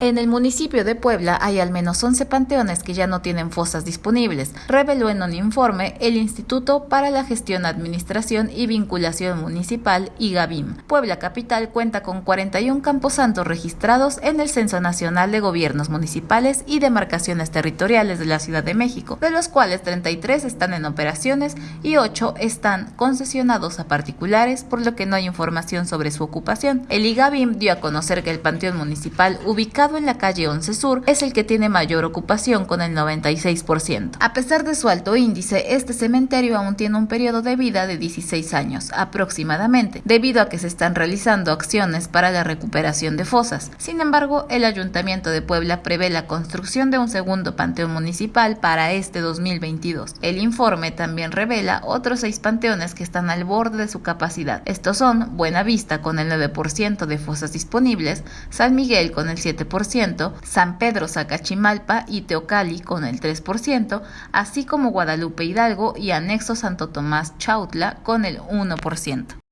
En el municipio de Puebla hay al menos 11 panteones que ya no tienen fosas disponibles, reveló en un informe el Instituto para la Gestión, Administración y Vinculación Municipal, IGABIM. Puebla Capital cuenta con 41 camposantos registrados en el Censo Nacional de Gobiernos Municipales y Demarcaciones Territoriales de la Ciudad de México, de los cuales 33 están en operaciones y 8 están concesionados a particulares, por lo que no hay información sobre su ocupación. El IGABIM dio a conocer que el panteón municipal ubicado en la calle 11 Sur es el que tiene mayor ocupación con el 96%. A pesar de su alto índice, este cementerio aún tiene un periodo de vida de 16 años aproximadamente, debido a que se están realizando acciones para la recuperación de fosas. Sin embargo, el Ayuntamiento de Puebla prevé la construcción de un segundo panteón municipal para este 2022. El informe también revela otros seis panteones que están al borde de su capacidad. Estos son Buenavista con el 9% de fosas disponibles, San Miguel con el 7%, San Pedro Zacachimalpa y Teocali con el 3%, así como Guadalupe Hidalgo y anexo Santo Tomás Chautla con el 1%.